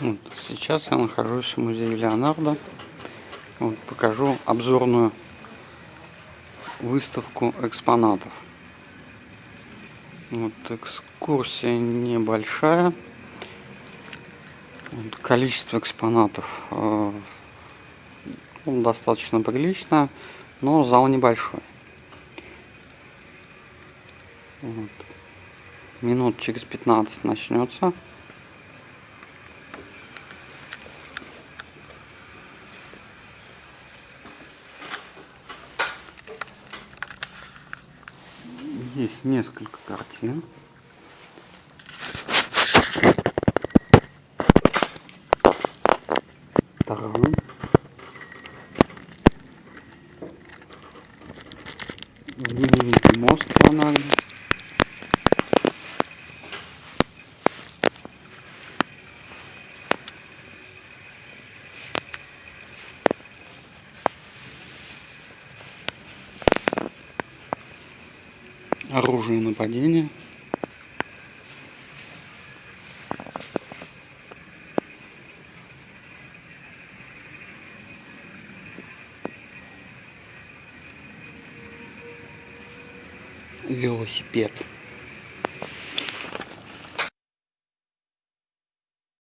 Вот, сейчас я нахожусь в музее Леонардо. Вот, покажу обзорную выставку экспонатов. Вот, экскурсия небольшая. Вот, количество экспонатов э, ну, достаточно приличное, но зал небольшой. Вот. Минут через 15 начнется. Есть несколько картин. Второй. Знаменитый мост Леонардо. Оружие нападения. Велосипед.